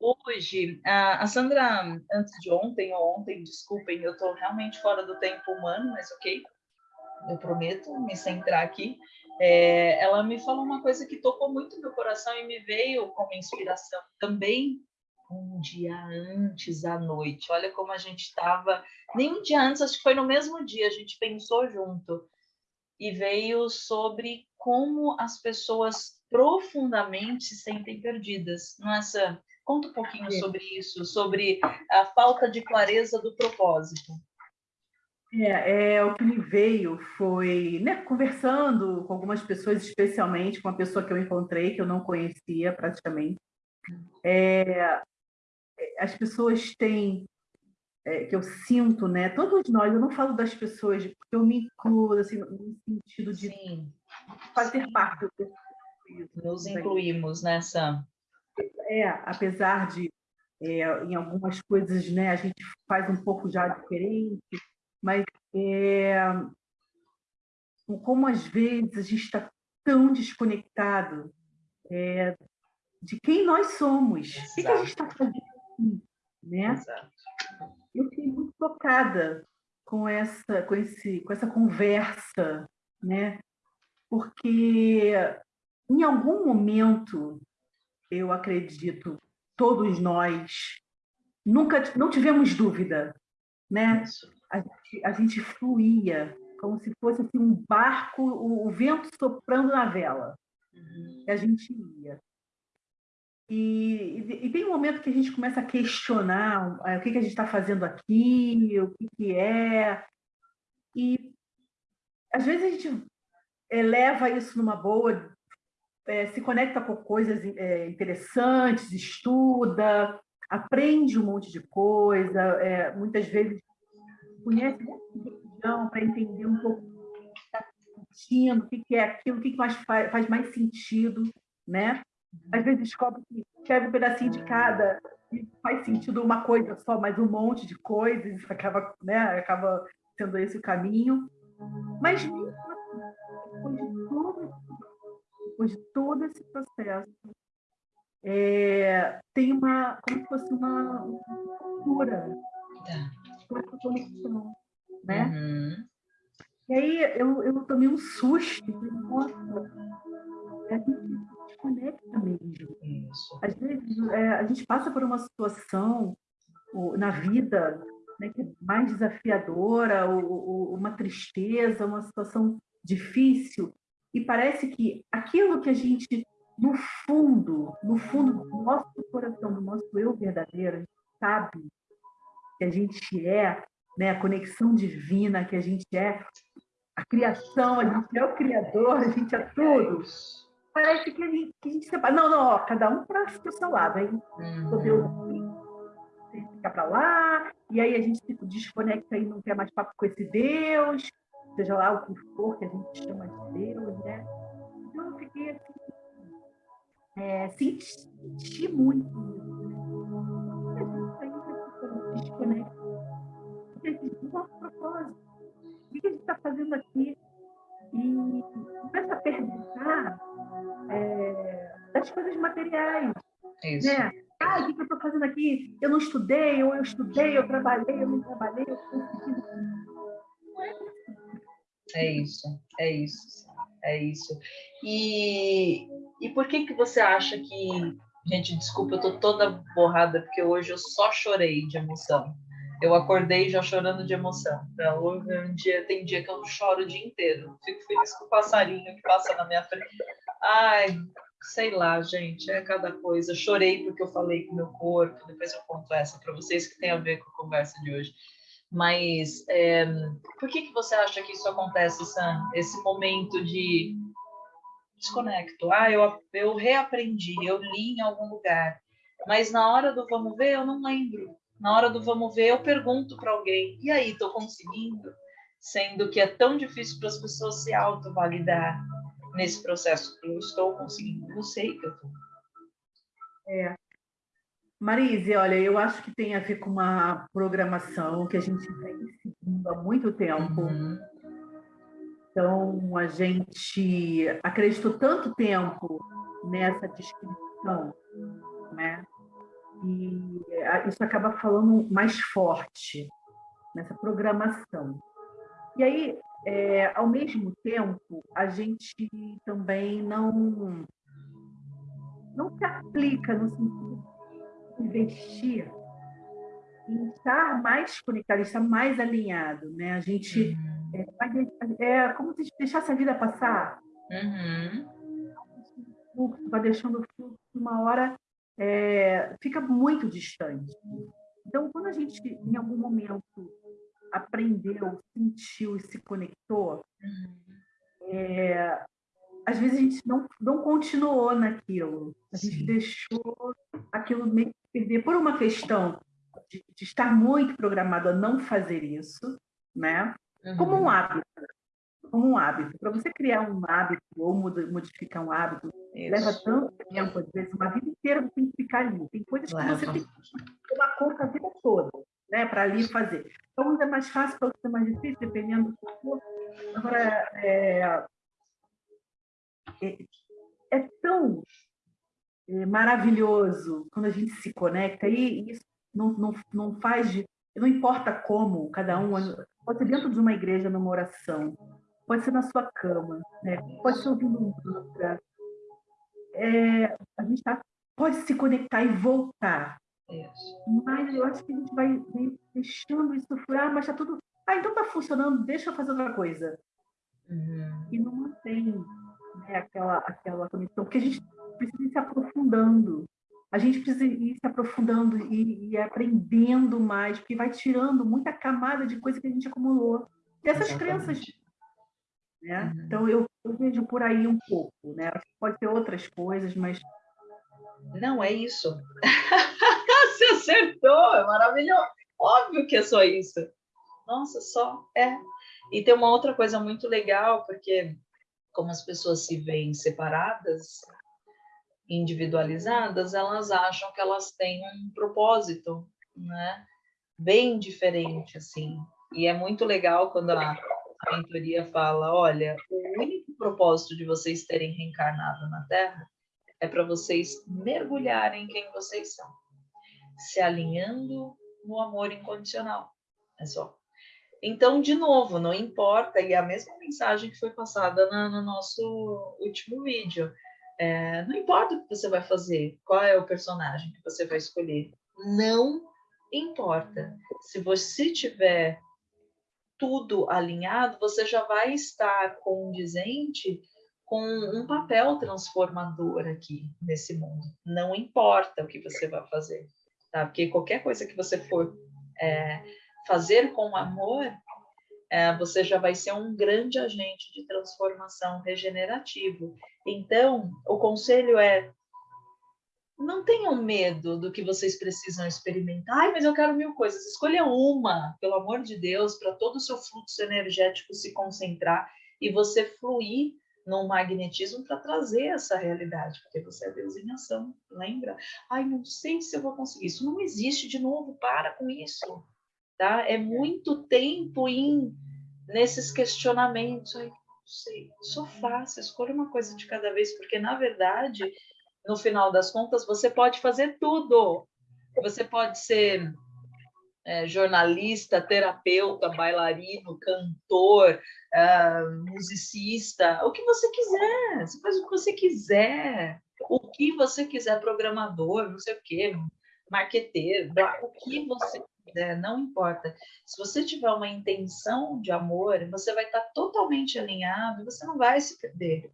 hoje, a, Sandra, antes de ontem ou ontem, desculpem, eu estou realmente fora do tempo humano, mas ok, eu prometo me centrar aqui. É, ela me falou uma coisa que tocou muito meu coração e me veio como inspiração também um dia antes à noite. Olha como a gente estava, nem um dia antes, acho que foi no mesmo dia, a gente pensou junto e veio sobre como as pessoas profundamente se sentem perdidas. Nossa, conta um pouquinho sobre isso, sobre a falta de clareza do propósito. É, é, o que me veio foi, né, conversando com algumas pessoas, especialmente com uma pessoa que eu encontrei, que eu não conhecia praticamente. É, as pessoas têm, é, que eu sinto, né, todos nós, eu não falo das pessoas, porque eu me incluo, assim, no sentido de Sim. fazer parte. Nos incluímos nessa... É, apesar de, é, em algumas coisas, né, a gente faz um pouco já diferente, mas é, como às vezes a gente está tão desconectado é, de quem nós somos, Exato. o que, a gente está fazendo aqui, né? Exato. Eu fiquei muito tocada com essa, com esse, com essa conversa, né? Porque em algum momento eu acredito todos nós nunca não tivemos dúvida, né? A gente, a gente fluía como se fosse assim, um barco, o, o, vento soprando na vela. Uhum. E a gente ia. E, e, e, tem um momento que a gente começa a questionar o que, que a gente está fazendo aqui, o que, que é. E às vezes a gente eleva isso numa boa, é, se conecta com coisas é, interessantes, estuda, aprende um monte de coisa, é, muitas vezes conhece religião para entender um pouco o que está sentindo, o que é aquilo, o que mais faz, faz mais sentido, né? Às vezes descobre que pega um pedacinho de cada e faz sentido uma coisa só, mas um monte de coisas, acaba, né, acaba sendo esse o caminho. Mas mesmo assim, depois de todo, depois de todo esse processo, é, tem uma, como se fosse uma, cura. Tá conexão, né? Uhum. E aí eu, eu tomei um susto, nossa, a gente se desconecta mesmo. Isso. Às vezes é, a gente passa por uma situação na vida né, que é mais desafiadora, ou, ou, uma tristeza, uma situação difícil, e parece que aquilo que a gente, no fundo, no fundo do nosso coração, do nosso eu verdadeiro, a gente sabe que a gente é, né, a conexão divina que a gente é, a criação, a gente é o criador, a gente é tudo. Parece que a gente, que a gente separa. Não, não, ó, cada um para o seu lado. Aí uhum. Aqui, fica para lá, e aí a gente se desconecta e não quer mais papo com esse Deus, seja lá o que for que a gente chama de Deus, né? Então eu fiquei assim, é, senti muito desconecta. Porque existe um nosso propósito. O que a gente está fazendo aqui? E começa a perguntar é, das coisas materiais. Isso. Né? Ah, o que eu estou fazendo aqui? Eu não estudei, ou eu estudei, eu trabalhei, eu não trabalhei, eu consegui. Não é isso. É isso, é isso, é isso. E, e por que que você acha que Gente, desculpa, eu tô toda borrada, porque hoje eu só chorei de emoção. Eu acordei já chorando de emoção. Então, um dia, tem dia que eu choro o dia inteiro. Fico feliz com o passarinho que passa na minha frente. Ai, sei lá, gente, é cada coisa. Chorei porque eu falei com meu corpo. Depois eu conto essa para vocês que tem a ver com a conversa de hoje. Mas é, por que, que você acha que isso acontece, Sam? Esse momento de desconecto. Ah, eu, eu reaprendi, eu li em algum lugar, mas na hora do vamos ver eu não lembro. Na hora do vamos ver eu pergunto para alguém, e aí, estou conseguindo? Sendo que é tão difícil para as pessoas se autovalidar nesse processo. Eu estou conseguindo, eu sei que eu estou. É. Marise, olha, eu acho que tem a ver com uma programação que a gente vem seguindo há muito tempo. Uhum então, a gente acreditou tanto tempo nessa descrição, né? E isso acaba falando mais forte nessa programação. E aí, é, ao mesmo tempo, a gente também não não se aplica no sentido investir em estar mais conectado, estar mais alinhado, né? A gente uhum. é, é como se deixasse a vida passar. Uhum. Vai deixando o fluxo, uma hora é, fica muito distante. Então, quando a gente, em algum momento, aprendeu, sentiu e se conectou, uhum. é, às vezes a gente não, não continuou naquilo. A gente Sim. deixou aquilo meio que perder por uma questão de, de, estar muito programado a não fazer isso, né? Uhum. Como um uhum. hábito. Como um hábito. Para você criar um hábito ou modificar um hábito, isso. leva tanto tempo, às vezes, uma vida inteira você tem que ficar ali. Tem coisas que você tem que tomar conta a vida toda, né? Para ali fazer. Então, uns é mais fácil, para outros é mais difícil, dependendo do que Agora, é, é, é tão é, maravilhoso quando a gente se conecta e isso não, não, não faz de, não importa como cada um pode ser dentro de uma igreja numa oração pode ser na sua cama né? pode ser ouvindo um mantra é, a gente tá, pode se conectar e voltar mas eu acho que a gente vai deixando isso furar, ah, mas está tudo. Ah, então está funcionando, deixa eu fazer outra coisa. Uhum. E não mantém né, aquela, aquela conexão, porque a gente precisa ir se aprofundando. A gente precisa ir se aprofundando e, e aprendendo mais, porque vai tirando muita camada de coisa que a gente acumulou. Dessas Exatamente. crenças. Né? Uhum. Então, eu, eu, vejo por aí um pouco. Né? Pode ter outras coisas, mas... Não, é isso. Você acertou, é maravilhoso. Óbvio que é só isso. Nossa, só é. E tem uma outra coisa muito legal, porque como as pessoas se veem separadas, individualizadas, elas acham que elas têm um propósito, né? Bem diferente, assim. E é muito legal quando a, a mentoria fala, olha, o único propósito de vocês terem reencarnado na Terra é para vocês mergulharem em quem vocês são, se alinhando no amor incondicional. É só. Então, de novo, não importa, e a mesma mensagem que foi passada no, no nosso último vídeo, é, não importa o que você vai fazer, qual é o personagem que você vai escolher, não importa. Se você tiver tudo alinhado, você já vai estar condizente com um papel transformador aqui nesse mundo. Não importa o que você vai fazer, tá? Porque qualquer coisa que você for é, fazer com amor, é, você já vai ser um grande agente de transformação regenerativo. Então, o conselho é não tenham medo do que vocês precisam experimentar. Ai, mas eu quero mil coisas. Escolha uma, pelo amor de Deus, para todo o seu fluxo energético se concentrar e você fluir num magnetismo para trazer essa realidade, porque você é Deus em ação, lembra? Ai, não sei se eu vou conseguir. Isso não existe de novo, para com isso tá? É muito tempo em nesses questionamentos. Ai, não sei, só faça, escolha uma coisa de cada vez, porque na verdade, no final das contas, você pode fazer tudo. Você pode ser é, jornalista, terapeuta, bailarino, cantor, uh, musicista, o que você quiser. Você faz o que você quiser. O que você quiser, programador, não sei o quê, marqueteiro, o que você quiser, não importa. Se você tiver uma intenção de amor, você vai estar totalmente alinhado, você não vai se perder.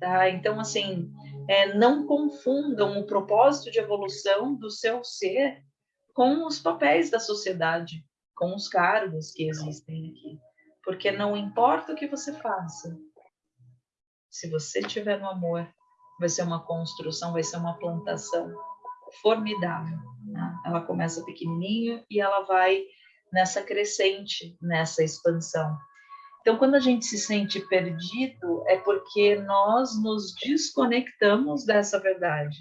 Tá? Então, assim, é, não confundam o propósito de evolução do seu ser com os papéis da sociedade, com os cargos que existem aqui. Porque não importa o que você faça, se você estiver no amor, vai ser uma construção, vai ser uma plantação formidável. Né? Ela começa pequenininho e ela vai nessa crescente, nessa expansão. Então, quando a gente se sente perdido, é porque nós nos desconectamos dessa verdade.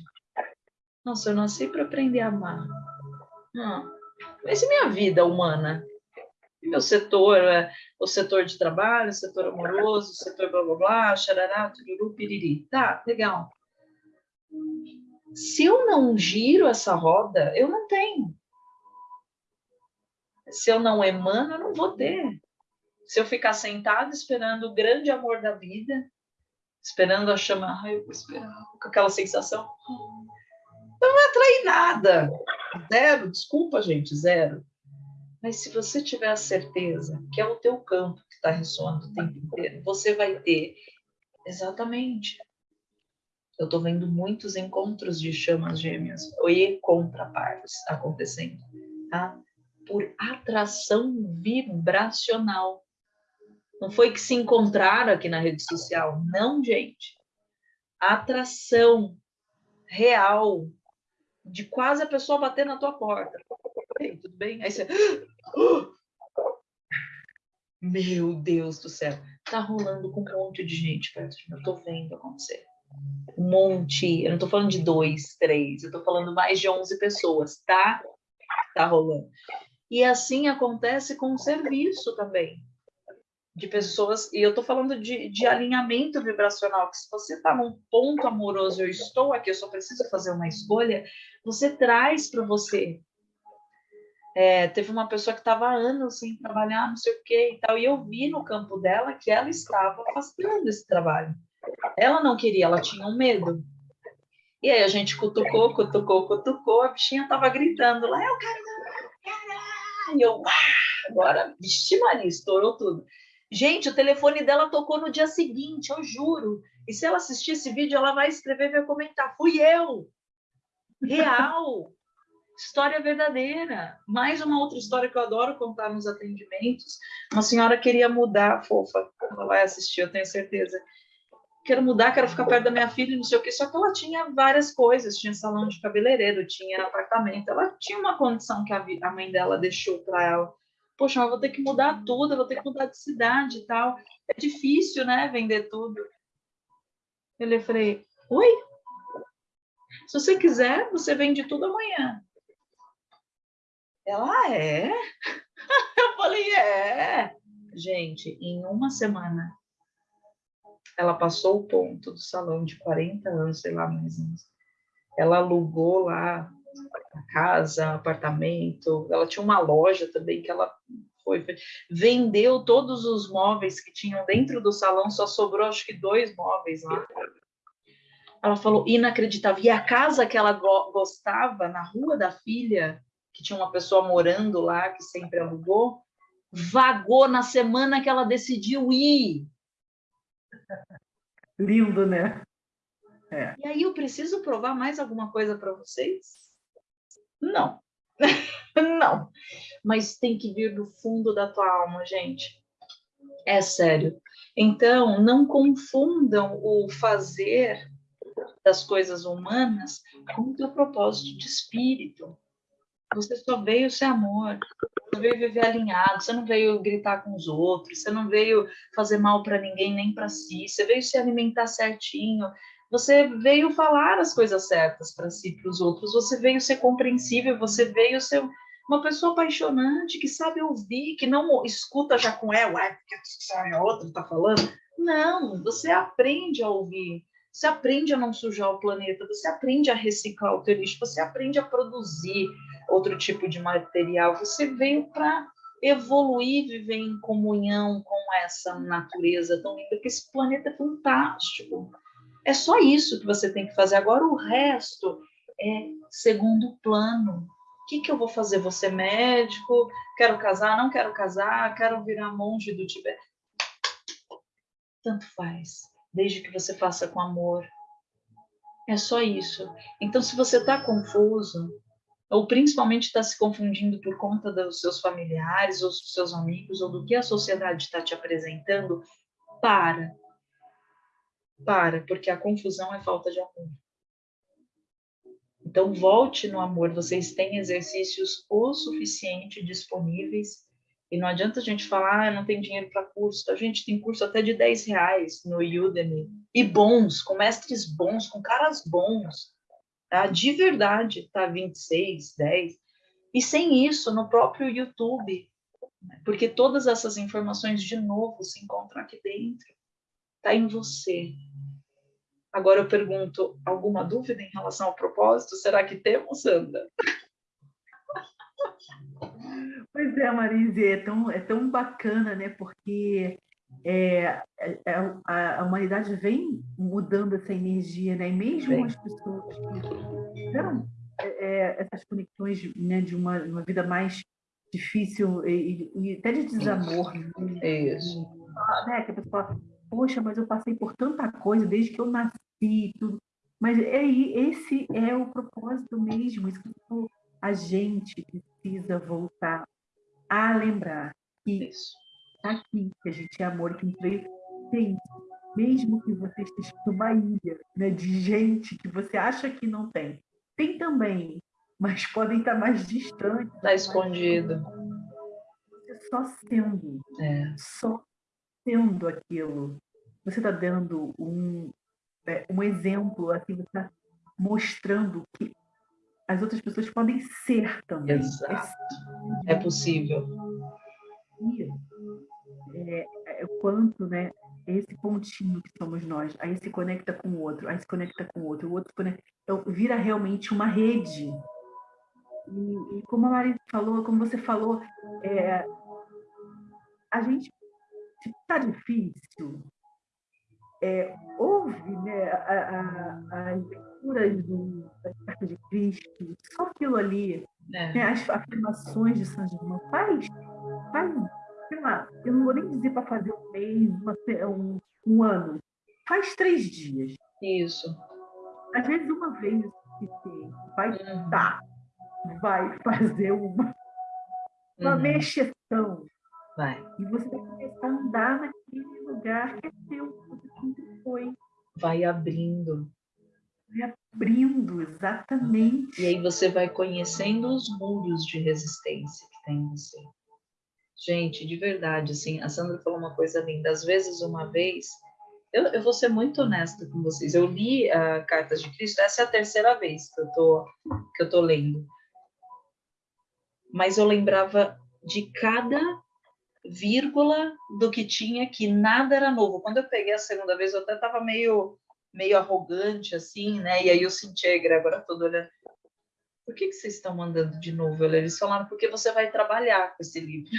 Nossa, eu nasci para aprender a amar. Hum, mas e minha vida humana? E meu setor, é, o setor de trabalho, o setor amoroso, o setor blá blá blá, xarará, tururu, piriri. Tá, legal. Se eu não giro essa roda, eu não tenho. Se eu não emano, eu não vou ter. Se eu ficar sentado esperando o grande amor da vida, esperando a chama, eu vou esperar, com aquela sensação, não vai atrair nada. Zero, desculpa, gente, zero. Mas se você tiver a certeza que é o teu campo que está ressoando o tempo inteiro, você vai ter exatamente. Eu estou vendo muitos encontros de chamas gêmeas e contrapartes acontecendo, tá? Por atração vibracional. Não foi que se encontraram aqui na rede social, não, gente. Atração real de quase a pessoa bater na tua porta. Ei, tudo bem? Aí você. Meu Deus do céu. Tá rolando com um monte de gente perto de mim. Eu tô vendo acontecer. Um monte. Eu não tô falando de dois, três. Eu tô falando mais de 11 pessoas, tá? Tá rolando. E assim acontece com o serviço também de pessoas, e eu estou falando de, de, alinhamento vibracional, que se você está num ponto amoroso, eu estou aqui, eu só preciso fazer uma escolha, você traz para você. É, teve uma pessoa que estava anos sem trabalhar, não sei o que e tal, e eu vi no campo dela que ela estava afastando esse trabalho. Ela não queria, ela tinha um medo. E aí a gente cutucou, cutucou, cutucou, a bichinha estava gritando lá, eu quero, quero. E eu, ah, agora, vixe Maria, estourou tudo. Gente, o telefone dela tocou no dia seguinte, eu juro. E se ela assistir esse vídeo, ela vai escrever e vai comentar: fui eu. Real. história verdadeira. Mais uma outra história que eu adoro contar nos atendimentos. Uma senhora queria mudar, fofa, ela vai assistir, eu tenho certeza. Quero mudar, quero ficar perto da minha filha, não sei o quê. Só que ela tinha várias coisas: tinha salão de cabeleireiro, tinha apartamento. Ela tinha uma condição que a mãe dela deixou para ela poxa, eu vou ter que mudar tudo, eu vou ter que mudar de cidade e tal. É difícil, né, vender tudo. Eu falei, oi? Se você quiser, você vende tudo amanhã. Ela, ah, é? Eu falei, é. Gente, em uma semana, ela passou o ponto do salão de 40 anos, sei lá mais menos. Ela alugou lá casa, apartamento. Ela tinha uma loja também que ela foi, foi, vendeu todos os móveis que tinham dentro do salão, só sobrou acho que dois móveis lá. Ela falou inacreditável. E a casa que ela go gostava na rua da filha, que tinha uma pessoa morando lá que sempre alugou, vagou na semana que ela decidiu ir. Lindo, né? É. E aí eu preciso provar mais alguma coisa para vocês? Não. não. Mas tem que vir do fundo da tua alma, gente. É sério. Então, não confundam o fazer das coisas humanas com o teu propósito de espírito. Você só veio ser amor, você veio viver alinhado, você não veio gritar com os outros, você não veio fazer mal para ninguém nem para si, você veio se alimentar certinho, você veio falar as coisas certas para si, para os outros. Você veio ser compreensível. Você veio ser uma pessoa apaixonante que sabe ouvir, que não escuta já com ela, ué, porque a outra está falando. Não, você aprende a ouvir. Você aprende a não sujar o planeta. Você aprende a reciclar o teu lixo. Você aprende a produzir outro tipo de material. Você veio para evoluir, viver em comunhão com essa natureza tão linda, porque esse planeta é fantástico. É só isso que você tem que fazer. Agora o resto é segundo plano. O que, que eu vou fazer? Você médico? Quero casar? Não quero casar? Quero virar monge do Tibete? Tanto faz, desde que você faça com amor. É só isso. Então, se você está confuso, ou principalmente está se confundindo por conta dos seus familiares, ou dos seus amigos, ou do que a sociedade está te apresentando, para para, porque a confusão é falta de amor. Então, volte no amor. Vocês têm exercícios o suficiente disponíveis. E não adianta a gente falar, ah, não tem dinheiro para curso. A gente tem curso até de 10 reais no Udemy. E bons, com mestres bons, com caras bons. Tá? De verdade, tá 26, 10. E sem isso, no próprio YouTube. Porque todas essas informações, de novo, se encontram aqui dentro. Está em você. Agora eu pergunto, alguma dúvida em relação ao propósito? Será que temos, Sandra? Pois é, Marise, é tão, é tão bacana, né? Porque é, é, é a, a, humanidade vem mudando essa energia, né? E mesmo as pessoas que fizeram é, é, essas conexões né, de uma, uma vida mais difícil e, e até de desamor. Né? Isso. Né? Que a pessoa fala, poxa, mas eu passei por tanta coisa desde que eu nasci, tudo. Mas é, esse é o propósito mesmo, isso que a gente precisa voltar a lembrar que Isso. Aqui, que a gente é amor, que veio, tem, mesmo que você esteja numa ilha né, de gente que você acha que não tem, tem também, mas podem estar mais distantes. Está escondido. Só sendo, é. só sendo aquilo. Você está dando um, é, um exemplo, assim, você está mostrando que as outras pessoas podem ser também. Exato. É, possível. É, é, quanto, né? Esse pontinho que somos nós, aí se conecta com o outro, aí se conecta com o outro, o outro conecta, então, vira realmente uma rede. E, e, como a Maria falou, como você falou, é, a gente está difícil, é, houve né, as leituras do, das cartas de Cristo, só aquilo ali, é. né, as afirmações de São Germain, faz, faz, sei lá, eu não vou nem dizer para fazer um mês, uma, um, um ano, faz três dias. Isso. Às vezes uma vez que vai uhum. tá, vai fazer uma, uma uhum. mexeção. Vai. E você vai começar a andar naquele lugar que é seu, foi. Vai abrindo. Vai abrindo, exatamente. E aí você vai conhecendo os muros de resistência que tem em você. Gente, de verdade, assim, a Sandra falou uma coisa linda. Às vezes, uma vez, eu, eu vou ser muito honesta com vocês. Eu li uh, Cartas de Cristo, essa é a terceira vez que eu tô, que eu tô lendo. Mas eu lembrava de cada vírgula do que tinha, que nada era novo. Quando eu peguei a segunda vez, eu até estava meio, meio arrogante, assim, né? E aí eu senti a egrégora toda olhando. Por que, que vocês estão mandando de novo? Eles falaram, porque você vai trabalhar com esse livro.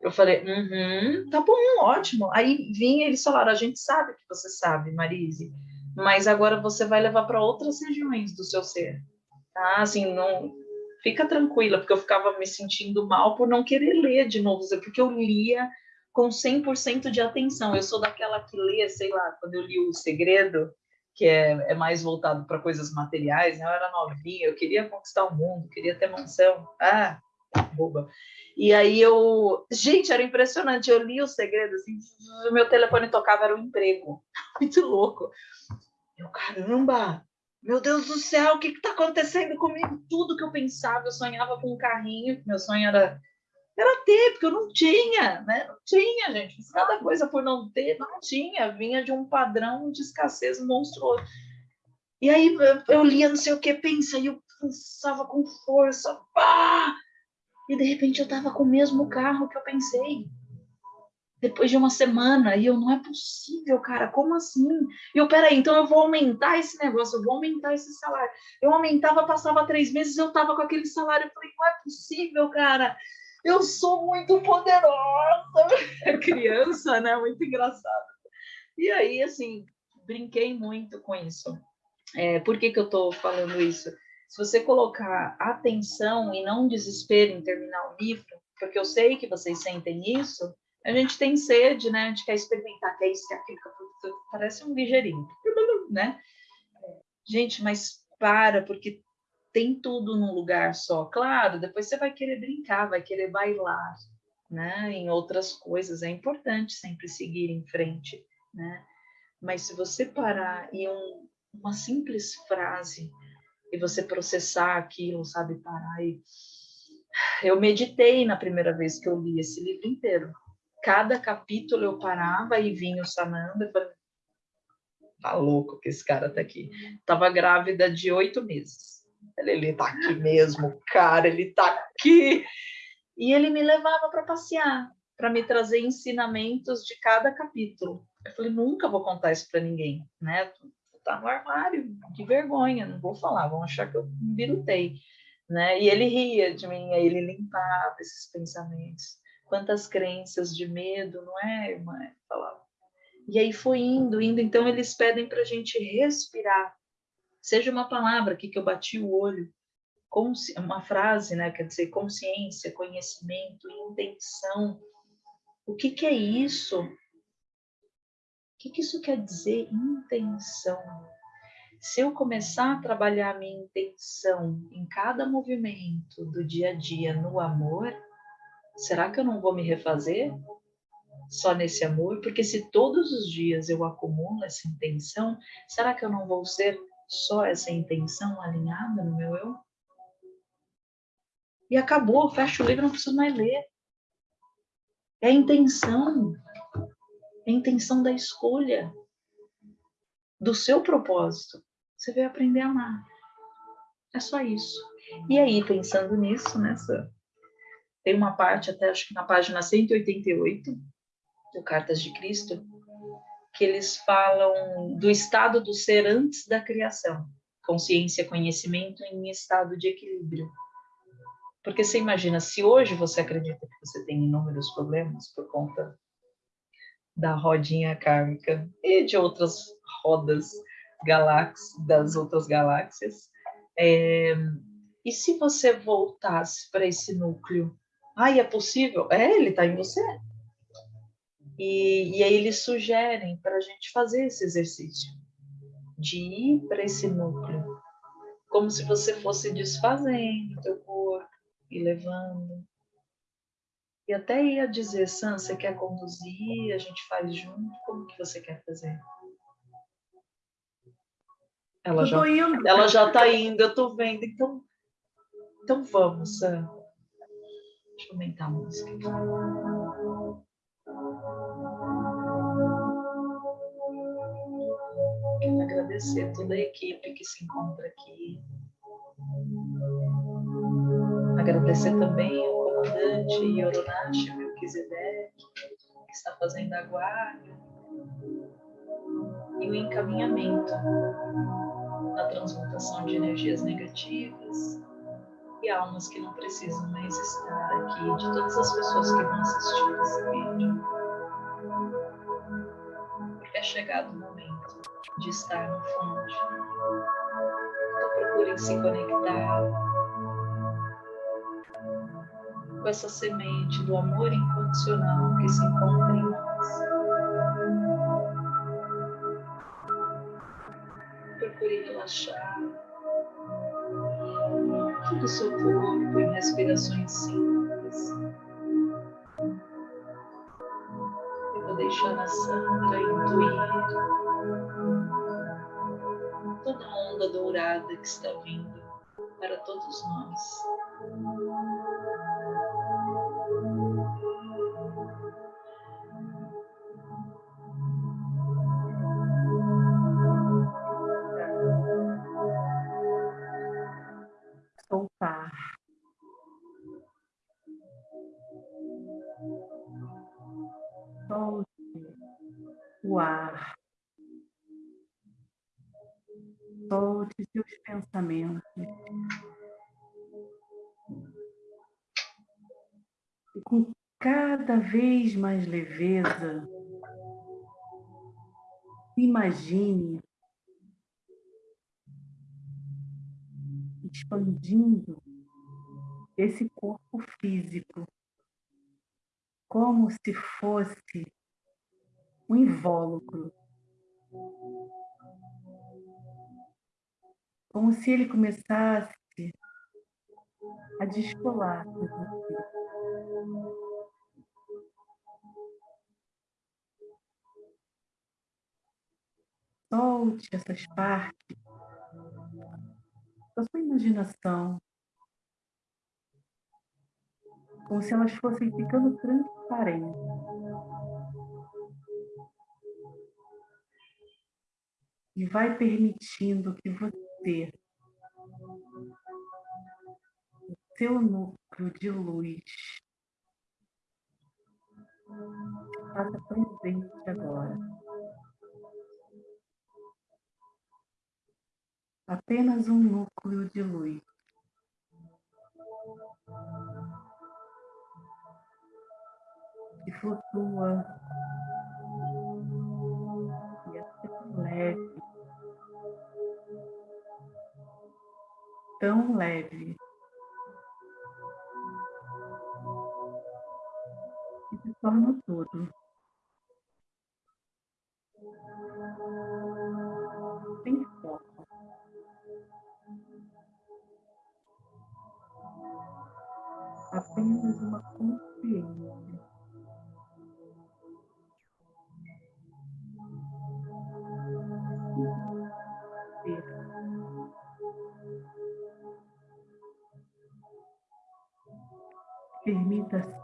Eu falei, uhum, tá bom, ótimo. Aí vinha eles falaram, a gente sabe que você sabe, Marise, mas agora você vai levar para outras regiões do seu ser. Tá? Assim, não, fica tranquila, porque eu ficava me sentindo mal por não querer ler de novo, porque eu lia com 100% de atenção. Eu sou daquela que lê, sei lá, quando eu li O Segredo, que é, é mais voltado para coisas materiais, né? eu era novinha, eu queria conquistar o mundo, queria ter mansão. Ah, boba. E aí eu, gente, era impressionante. Eu li o segredo, assim, meu telefone tocava, era um emprego. Muito louco. Eu, caramba, meu Deus do céu, o que está acontecendo comigo? Tudo que eu pensava, eu sonhava com um carrinho, meu sonho era, era ter, porque eu não tinha, né? Não tinha, gente. Cada coisa por não ter, não tinha. Vinha de um padrão de escassez monstruoso. E aí eu lia não sei o que, pensa, e eu pensava com força, pá! E de repente eu estava com o mesmo carro que eu pensei depois de uma semana, e eu, não é possível, cara, como assim? E eu, peraí, então eu vou aumentar esse negócio, eu vou aumentar esse salário. Eu aumentava, passava três meses, eu tava com aquele salário, eu falei, não é possível, cara, eu sou muito poderosa. É criança, né, muito engraçado. E aí, assim, brinquei muito com isso. É, por que que eu tô falando isso? Se você colocar atenção e não desespero em terminar o livro, porque eu sei que vocês sentem isso, a gente tem sede, né? A gente quer experimentar, quer isso, quer aquilo, parece um ligeirinho, né? Gente, mas para, porque tem tudo num lugar só. Claro, depois você vai querer brincar, vai querer bailar, né? Em outras coisas, é importante sempre seguir em frente, né? Mas se você parar e um, uma simples frase e você processar aquilo, sabe, parar e eu meditei na primeira vez que eu li esse livro inteiro cada capítulo eu parava e vinha o Sananda e falei, tá louco que esse cara tá aqui. Tava grávida de oito meses. Ele, ele tá aqui mesmo, cara, ele tá aqui. E ele me levava para passear, para me trazer ensinamentos de cada capítulo. Eu falei, nunca vou contar isso para ninguém, né? Tá no armário, que vergonha, não vou falar, vão achar que eu me birutei, né? E ele ria de mim, aí ele limpava esses pensamentos. Quantas crenças de medo, não é, irmã? Falava. E aí foi indo, indo. Então eles pedem para a gente respirar. Seja uma palavra aqui que eu bati o olho, uma frase, né? Quer dizer, consciência, conhecimento, intenção. O que, que é isso? Que, que isso quer dizer? Intenção. Se eu começar a trabalhar minha intenção em cada movimento do dia a dia no amor, será que eu não vou me refazer só nesse amor? Porque se todos os dias eu acumulo essa intenção, será que eu não vou ser só essa intenção alinhada no meu eu? E acabou, fecha o livro, não preciso mais ler. É a intenção, a intenção da escolha, do seu propósito. Você veio aprender a amar. É só isso. E aí, pensando nisso, nessa. Tem uma parte, até acho que na página 188 do Cartas de Cristo, que eles falam do estado do ser antes da criação. Consciência, conhecimento em estado de equilíbrio. Porque você imagina, se hoje você acredita que você tem inúmeros problemas por conta da rodinha kármica e de outras rodas galáxias, das outras galáxias, é, e se você voltasse para esse núcleo? Ah, é possível? É, ele está em você. E, e aí eles sugerem para a gente fazer esse exercício, de ir para esse núcleo, como se você fosse desfazendo o teu corpo, e levando. E até ia dizer, Sam, você quer conduzir, a gente faz junto, como que você quer fazer? Ela já, ela já tá indo, eu tô vendo, então, então vamos, Sam. Deixa eu aumentar a música aqui. Quero agradecer toda a equipe que se encontra aqui. Agradecer também ao comandante Yoronashi Melquisedeque, que está fazendo a guarda e o encaminhamento na transmutação de energias negativas e almas que não precisam mais estar aqui, de todas as pessoas que vão assistir esse vídeo. Porque é chegado o momento de estar no fonte. Então procurem se conectar com essa semente do amor incondicional que se encontra em nós. Procure relaxar todo o seu corpo em respirações simples. Eu vou deixar a Sandra intuir toda a onda dourada que está vindo para todos nós. Seus pensamentos. E com cada vez mais leveza, imagine expandindo esse corpo físico como se fosse um invólucro. Como se ele começasse a descolar com você. Solte essas partes da sua imaginação, como se elas fossem ficando transparentes. E vai permitindo que você, ter o teu núcleo de luz faça presente agora. Apenas um núcleo de luz. Que flutua e é leve tão leve. E se torna todo. Sem foco. Apenas uma consciência. the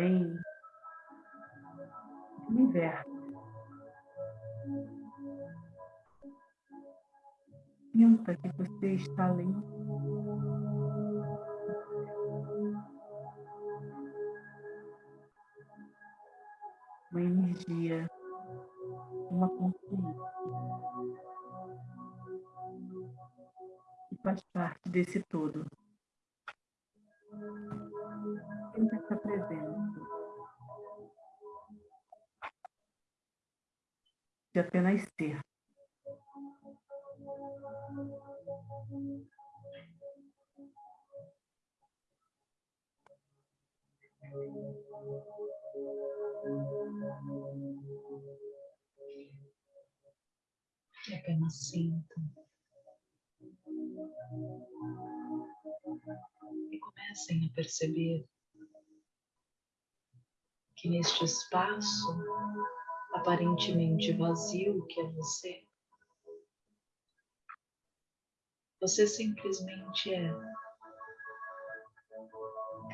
Além do universo. Sinta que você está além. Uma energia, uma consciência que faz parte desse todo. Sinta essa presença de apenas ser. E apenas sinta. Comecem a perceber que neste espaço aparentemente vazio que é você, você simplesmente é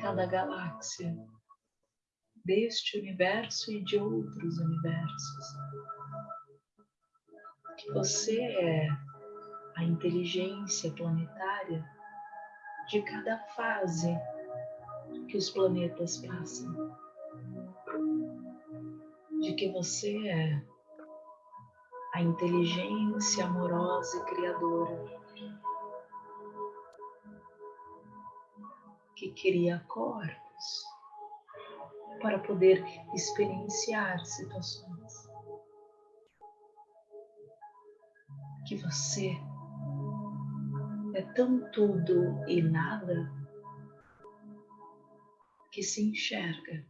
cada galáxia deste universo e de outros universos. Que você é a inteligência planetária de cada fase que os planetas passam. De que você é a inteligência amorosa e criadora que cria corpos para poder experienciar situações. Que você é tão tudo e nada que se enxerga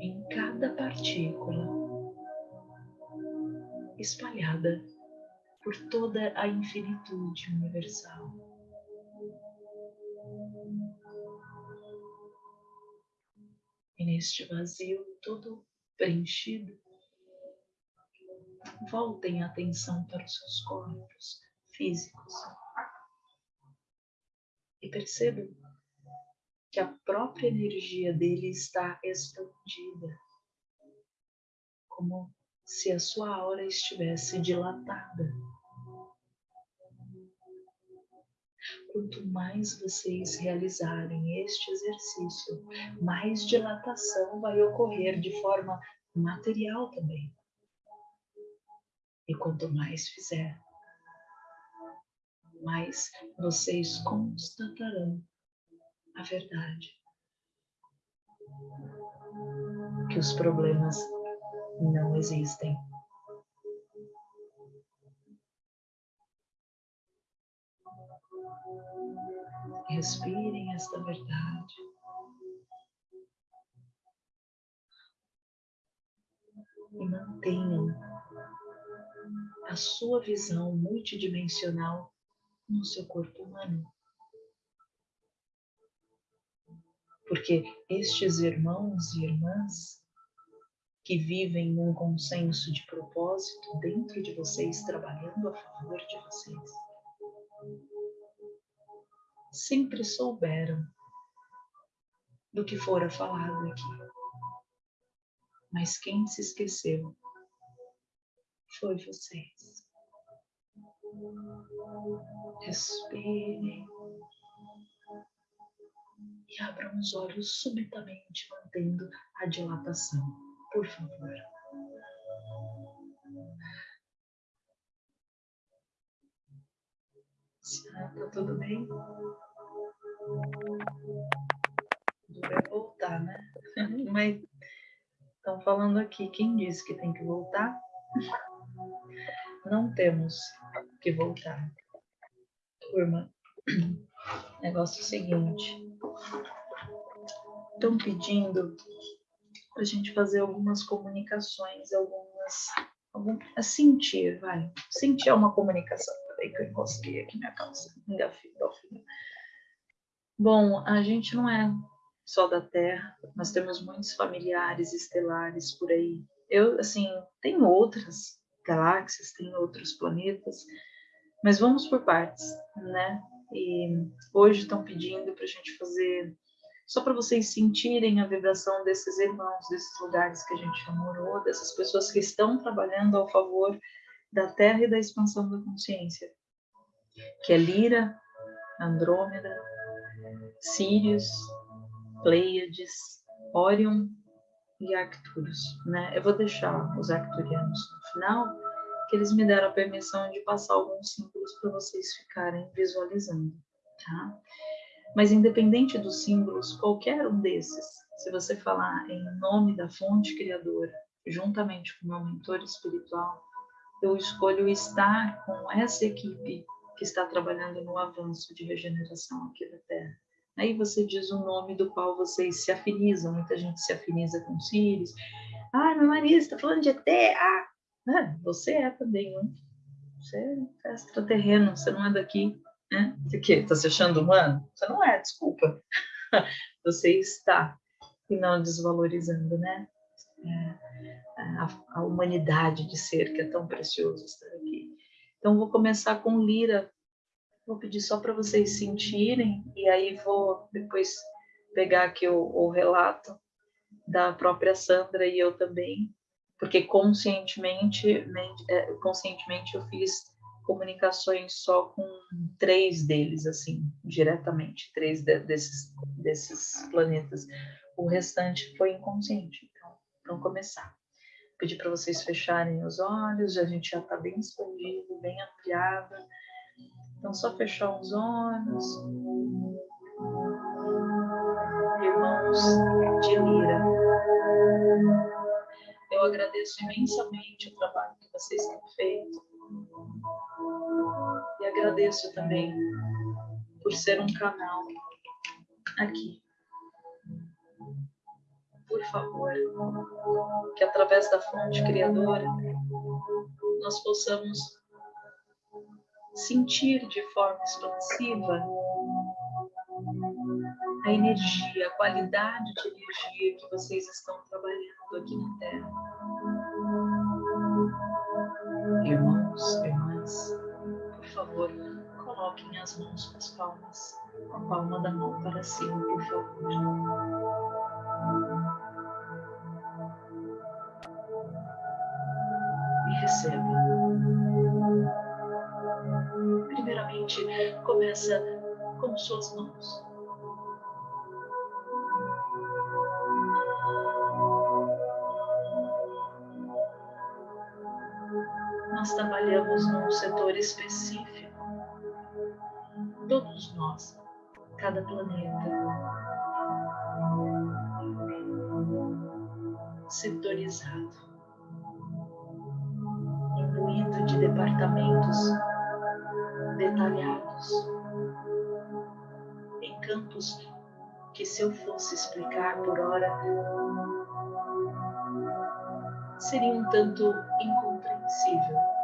em cada partícula espalhada por toda a infinitude universal. E neste vazio todo preenchido, voltem a atenção para os seus corpos físicos e percebam que a própria energia dele está expandida, como se a sua aura estivesse dilatada. Quanto mais vocês realizarem este exercício, mais dilatação vai ocorrer de forma material também. E quanto mais fizer, mais vocês constatarão a verdade. Que os problemas não existem. Respirem esta verdade. e mantenham a sua visão multidimensional no seu corpo humano. Porque estes irmãos e irmãs que vivem num consenso de propósito dentro de vocês, trabalhando a favor de vocês, sempre souberam do que fora falado aqui. Mas quem se esqueceu foi vocês. Respirem e abram os olhos subitamente, mantendo a dilatação, por favor. Tá tudo bem? Tudo vai voltar, né? Mas estão falando aqui, quem disse que tem que voltar? Não temos que voltar. Turma, negócio seguinte. Estão pedindo para a gente fazer algumas comunicações, algumas. Algum, a sentir, vai. Sentir é uma comunicação. Peraí que eu encostei aqui minha calça. Engafei, Bom, a gente não é só da Terra, nós temos muitos familiares estelares por aí. Eu, assim, tem outras galáxias, tem outros planetas, mas vamos por partes, né? E hoje estão pedindo para a gente fazer, só para vocês sentirem a vibração desses irmãos, desses lugares que a gente já morou, dessas pessoas que estão trabalhando ao favor da Terra e da expansão da consciência, que é Lira, Andrômeda, Sirius, Pleiades, Orion e Arcturus. Né? Eu vou deixar os arcturianos no final, que eles me deram a permissão de passar alguns símbolos para vocês ficarem visualizando. Tá? Mas independente dos símbolos, qualquer um desses, se você falar em nome da fonte criadora, juntamente com meu mentor espiritual, eu escolho estar com essa equipe que está trabalhando no avanço de regeneração aqui da Terra. Aí você diz o nome do qual vocês se afinizam. Muita gente se afiniza com Sirius. Ah, meu marido está falando de ET. Ah, ah, você é também, né? Você é extraterreno, você não é daqui. Né? Você que está se achando humano? Você não é, desculpa. você está. E não desvalorizando, né? É, a, a humanidade de ser que é tão precioso estar aqui. Então, vou começar com Lira, Vou pedir só para vocês sentirem e aí vou depois pegar aqui o, o relato da própria Sandra e eu também, porque conscientemente, é, conscientemente eu fiz comunicações só com três deles, assim, diretamente, três de, desses, desses planetas. O restante foi inconsciente. Então, vamos começar. Pedir para vocês fecharem os olhos, a gente já está bem expandido, bem ampliado. Então, só fechar os olhos. Irmãos de Lira, eu agradeço imensamente o trabalho que vocês têm feito. E agradeço também por ser um canal aqui. Por favor, que através da fonte criadora nós possamos sentir de forma expansiva a energia, a qualidade de energia que vocês estão trabalhando aqui na Terra. Irmãos, irmãs, por favor, coloquem as mãos nas palmas, a palma da mão para cima, por favor. E recebam primeiramente começa com suas mãos. Trabalhamos num setor específico. Todos nós, cada planeta, setorizado, imbuído de departamentos detalhados, em campos que, se eu fosse explicar por hora, seria um tanto incompreensível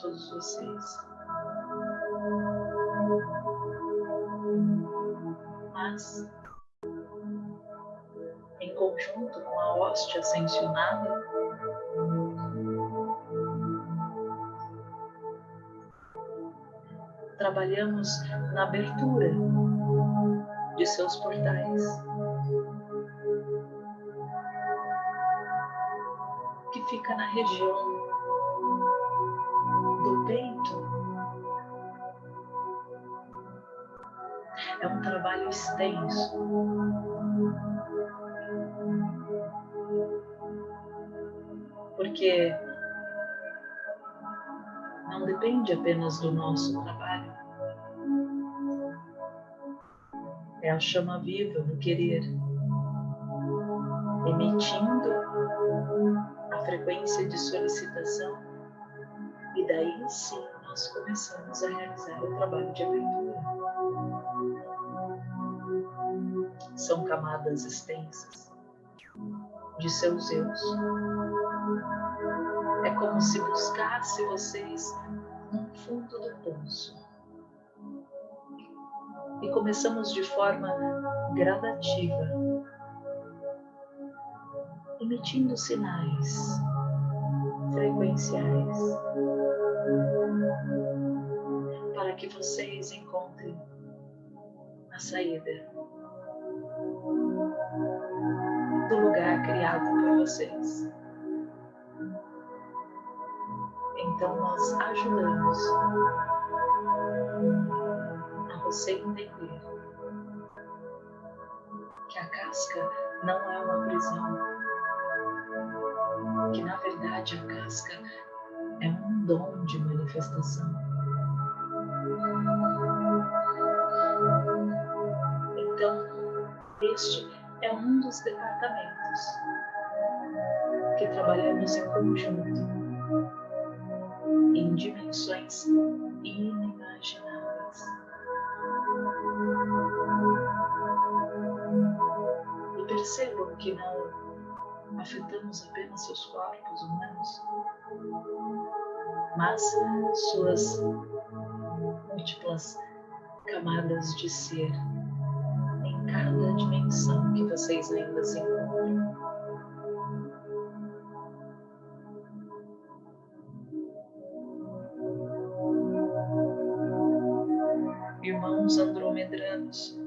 todos vocês. Mas, em conjunto com a hóstia ascensionada, trabalhamos na abertura de seus portais. Que fica na região peito. É um trabalho extenso. Porque não depende apenas do nosso trabalho. É a chama viva do querer, emitindo a frequência de solicitação, daí sim nós começamos a realizar o trabalho de abertura. São camadas extensas de seus eus é como se buscasse vocês no fundo do poço. E começamos de forma gradativa, emitindo sinais frequenciais que vocês encontrem a saída do lugar criado por vocês. Então, nós ajudamos a você entender que a casca não é uma prisão, que na verdade a casca é um dom de manifestação. Este é um dos departamentos que trabalhamos em conjunto em dimensões inimagináveis. E percebam que não afetamos apenas seus corpos humanos, mas suas múltiplas camadas de ser cada dimensão que vocês ainda se encontram. irmãos andromedranos.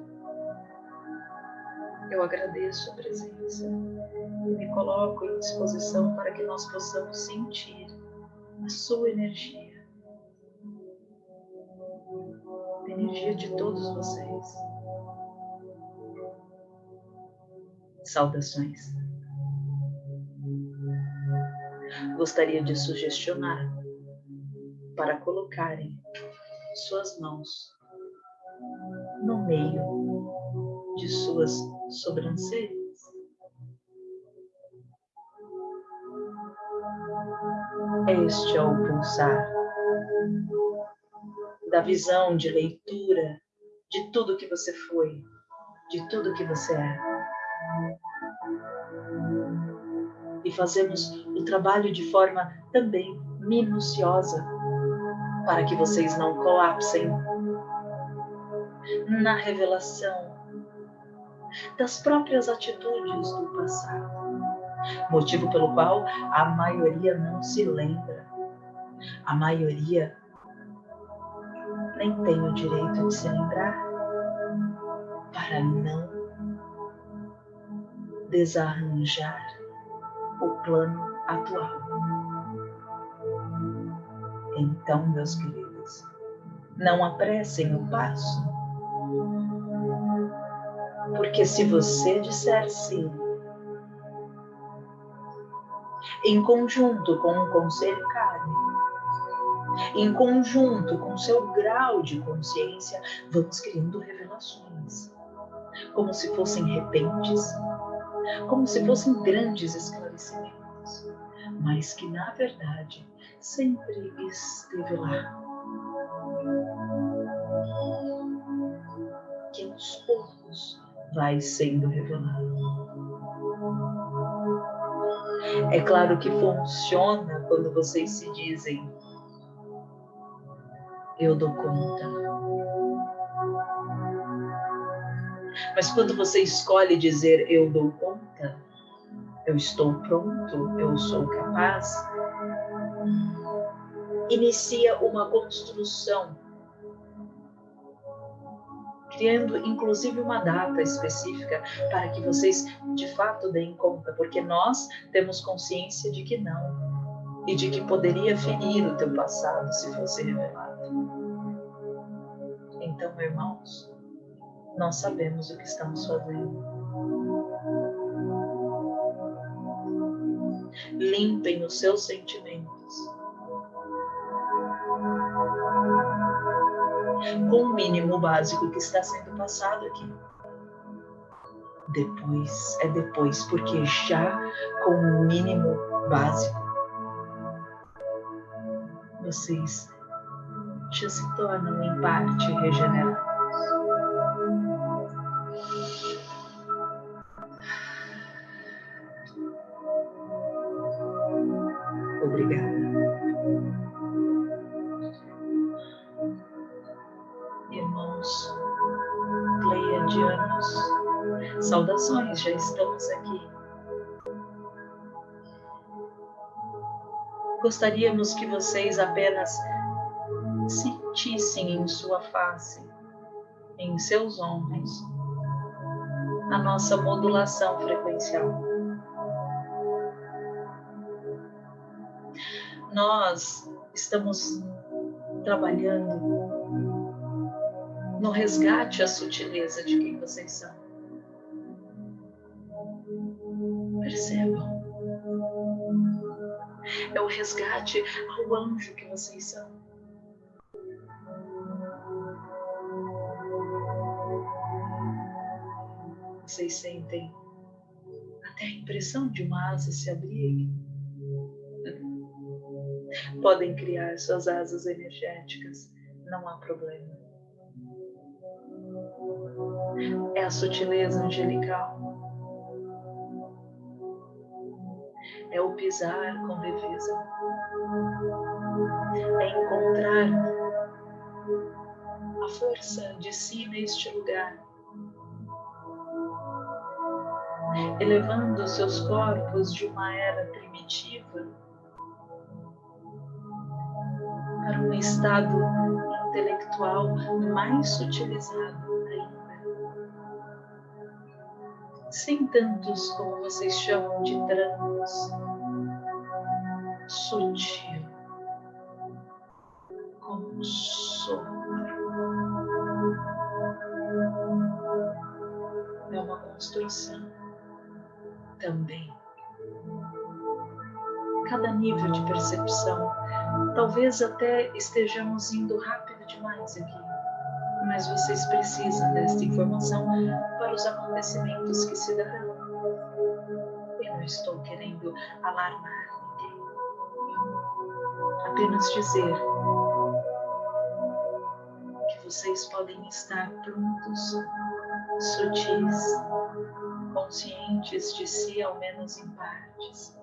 Eu agradeço a presença e me coloco em disposição para que nós possamos sentir a sua energia, a energia de todos vocês. Saudações. Gostaria de sugestionar para colocarem suas mãos no meio de suas sobrancelhas. Este é o pulsar da visão de leitura de tudo que você foi, de tudo que você é. E fazemos o trabalho de forma também minuciosa para que vocês não colapsem na revelação das próprias atitudes do passado, motivo pelo qual a maioria não se lembra, a maioria nem tem o direito de se lembrar para não desarranjar o plano atual. Então, meus queridos, não apressem o passo porque se você disser sim, em conjunto com um conselho kármico, em conjunto com seu grau de consciência, vamos criando revelações, como se fossem repentes, como se fossem grandes esclarecimentos, mas que na verdade sempre esteve lá. Que aos poucos vai sendo revelado. É claro que funciona quando vocês se dizem eu dou conta. Mas quando você escolhe dizer eu dou conta, eu estou pronto, eu sou capaz, inicia uma construção, criando inclusive uma data específica para que vocês de fato deem conta, porque nós temos consciência de que não e de que poderia ferir o teu passado se fosse revelado. Então, irmãos, nós sabemos o que estamos fazendo. Limpem os seus sentimentos. Com o mínimo básico que está sendo passado aqui. Depois, é depois, porque já com o mínimo básico, vocês já se tornam em parte regenerados. Já estamos aqui. Gostaríamos que vocês apenas sentissem em sua face, em seus ombros, a nossa modulação frequencial. Nós estamos trabalhando no resgate à sutileza de quem vocês são. Percebam. É o resgate ao anjo que vocês são. vocês sentem até a impressão de uma asa se abrir. Podem criar suas asas energéticas, não há problema. É a sutileza angelical. É o pisar com leveza. É encontrar a força de si neste lugar elevando seus corpos de uma era primitiva para um estado intelectual mais sutilizado ainda. Sem tantos, como vocês chamam de trancos, sutil, como um sopro. É uma construção também. Cada nível de percepção, talvez até estejamos indo rápido demais aqui, mas vocês precisam desta informação para os acontecimentos que se darão. Eu não estou querendo alarmar apenas dizer que vocês podem estar prontos, sutis, conscientes de si, ao menos em partes,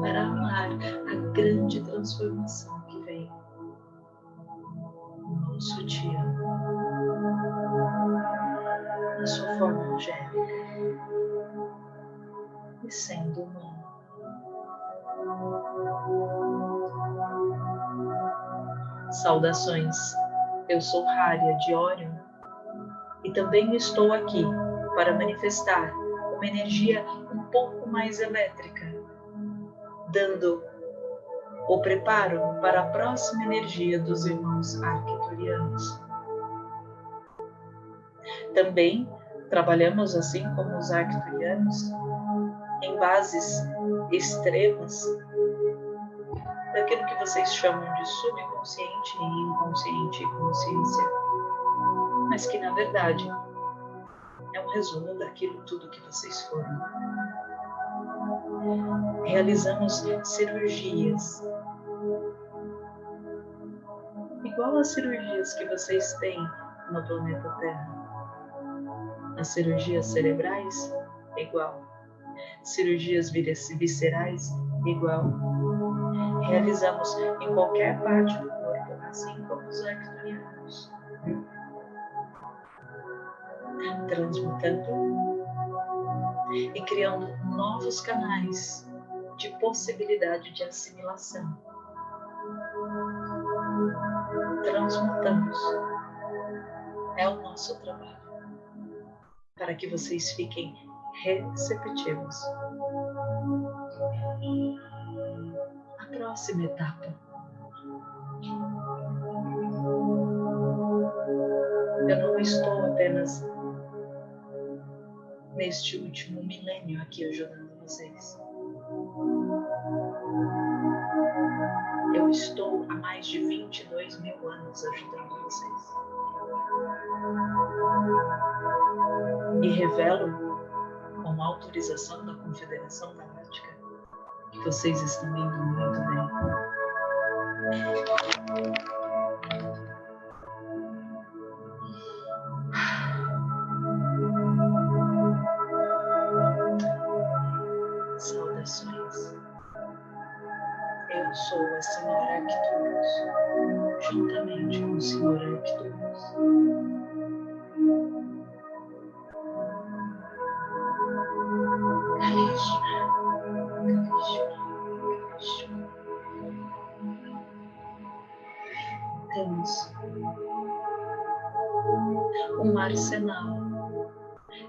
para amar a grande transformação que vem no sutil, na sua forma angélica e sendo humano. Saudações, eu sou Rária de Orion e também estou aqui para manifestar uma energia um pouco mais elétrica, dando o preparo para a próxima energia dos irmãos arquiturianos. Também trabalhamos, assim como os arcturianos, em bases extremas daquilo que vocês chamam de subconsciente e inconsciente consciência mas que na verdade é um resumo daquilo tudo que vocês foram. Realizamos cirurgias, igual às cirurgias que vocês têm no planeta Terra. As cirurgias cerebrais, igual. Cirurgias viscerais igual. Realizamos em qualquer parte do corpo, assim como os arcturianos. Transmutando e criando novos canais de possibilidade de assimilação. Transmutamos. É o nosso trabalho. Para que vocês fiquem receptivos. A próxima etapa. Eu não estou apenas neste último milênio aqui ajudando vocês. Eu estou há mais de 22 mil anos ajudando vocês. E revelo, com autorização da Confederação Galáctica, que vocês estão indo muito bem. Saudações. Eu sou a Senhora Arcturus, juntamente com o Senhor Arcturus. Arsenal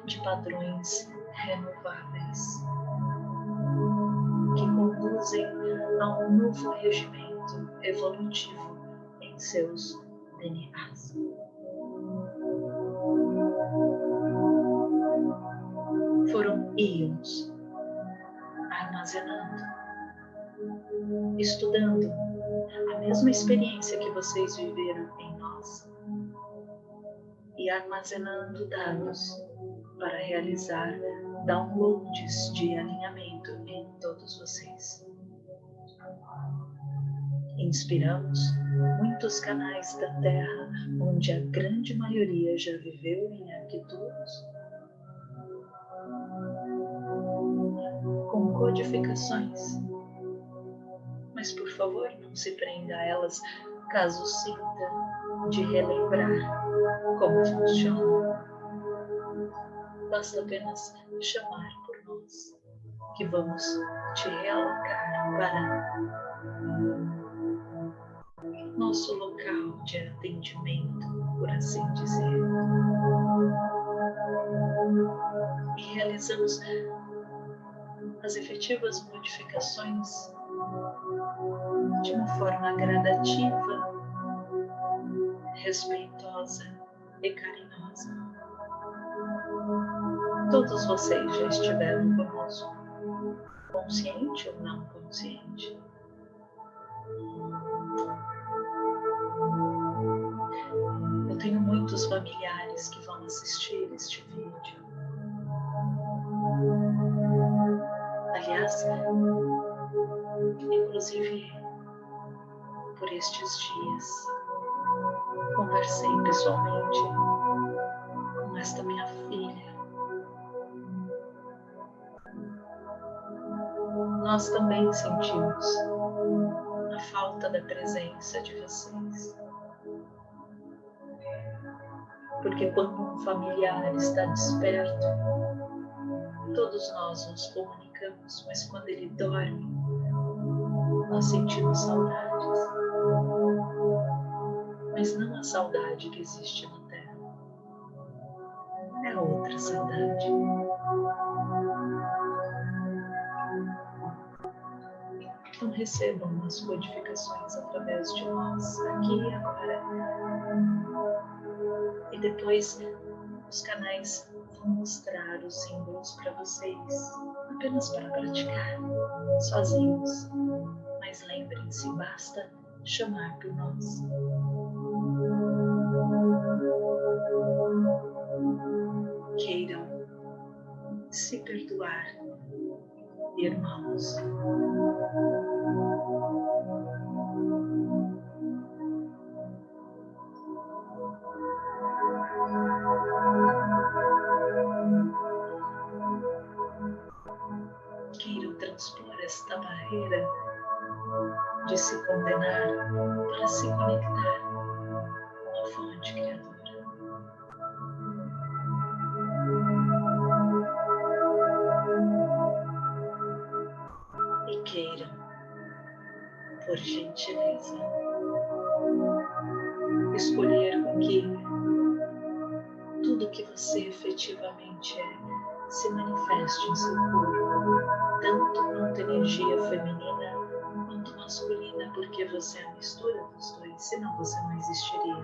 de padrões renováveis que conduzem a um novo regimento evolutivo em seus DNAs. Foram íons armazenando, estudando a mesma experiência que vocês viveram em nós e armazenando dados para realizar downloads de alinhamento em todos vocês. Inspiramos muitos canais da Terra onde a grande maioria já viveu em arquitetos com codificações. Mas por favor, não se prenda a elas caso sinta de relembrar como funciona. Basta apenas chamar por nós, que vamos te realocar para nosso local de atendimento, por assim dizer. E realizamos as efetivas modificações de uma forma gradativa, respeitosa e carinhosa. Todos vocês já estiveram conosco, consciente ou não consciente. Eu tenho muitos familiares que vão assistir este vídeo Aliás, inclusive por estes dias, conversei pessoalmente com esta minha filha. Nós também sentimos a falta da presença de vocês. Porque quando um familiar está desperto, todos nós nos comunicamos, mas quando ele dorme, nós sentimos saudades. Mas não a saudade que existe na Terra. É outra saudade. Então recebam as codificações através de nós, aqui e agora. E depois os canais vão mostrar os símbolos para vocês, apenas para praticar, sozinhos. Mas lembrem-se, basta chamar por nós. Queiram se perdoar, irmãos. transpor esta barreira de se condenar para se conectar você é a mistura dos dois, senão você não existiria.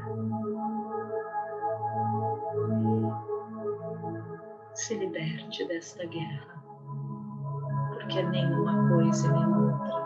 Se liberte desta guerra, porque nenhuma coisa e nenhuma outra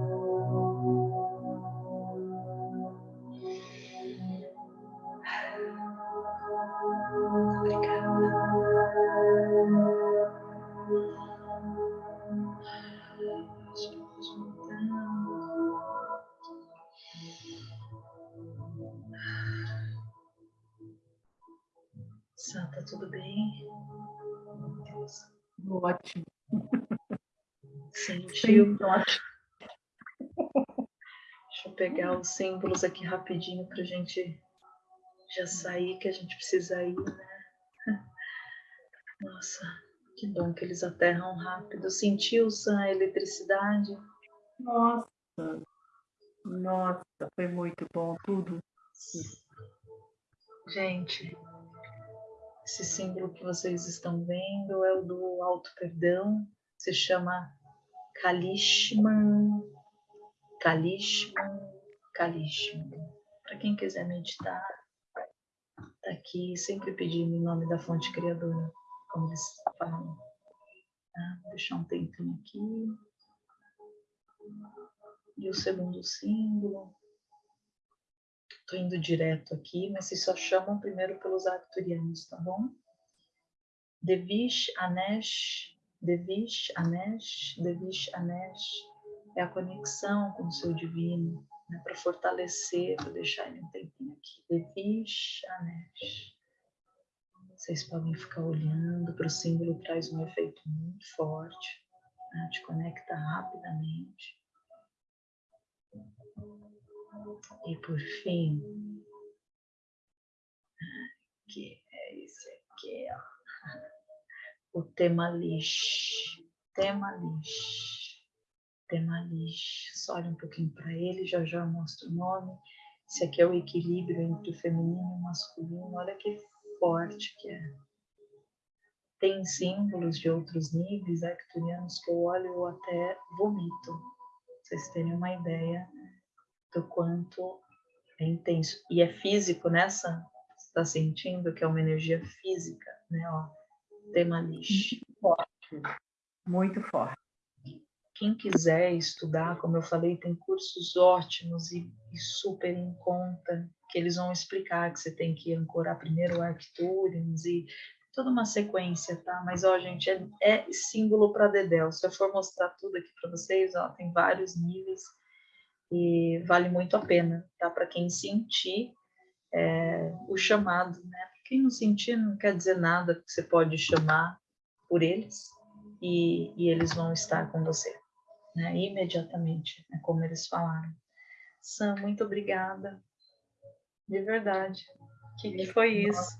Ótimo. Deixa eu pegar os símbolos aqui rapidinho para a gente já sair, que a gente precisa ir, né? Nossa, que bom que eles aterram rápido. Sentiu a eletricidade? Nossa, nossa, foi muito bom tudo. Gente, esse símbolo que vocês estão vendo é o do alto perdão, se chama Kalishman, Kalishman, Kalishman. Para quem quiser meditar, tá aqui, sempre pedindo em nome da fonte criadora, como eles falam. Tá? Vou deixar um tempinho aqui. E o segundo símbolo, Estou indo direto aqui, mas vocês só chamam primeiro pelos arcturianos, tá bom? Devish Anesh, Devish Anesh, Devish Anesh é a conexão com o seu divino, né, para fortalecer, para deixar ele um tempinho aqui. Devish Anesh. Vocês podem ficar olhando para o símbolo, traz um efeito muito forte, né, te conecta rapidamente. E por fim, que é esse aqui, ó. O tema lixo, tema lixo, tema lixo. Só olha um pouquinho para ele, já já mostro o nome. Esse aqui é o equilíbrio entre o feminino e o masculino. Olha que forte que é. Tem símbolos de outros níveis arcturianos que eu olho ou até vomito. Vocês terem uma ideia do quanto é intenso. E é físico nessa? Você está sentindo que é uma energia física, né? Ó, tema lixo. Muito forte. Muito forte. Quem quiser estudar, como eu falei, tem cursos ótimos e, e super em conta, que eles vão explicar que você tem que ancorar primeiro o Arcturians e toda uma sequência, tá? Mas, ó, gente, é, é símbolo para Dedel. Se eu for mostrar tudo aqui para vocês, ó, tem vários níveis e vale muito a pena, tá? Para quem sentir é, o chamado, né? Quem não sentir, não quer dizer nada, que você pode chamar por eles e, e eles vão estar com você, né? Imediatamente, é como eles falaram. Sam, muito obrigada, de verdade. Que, que foi isso?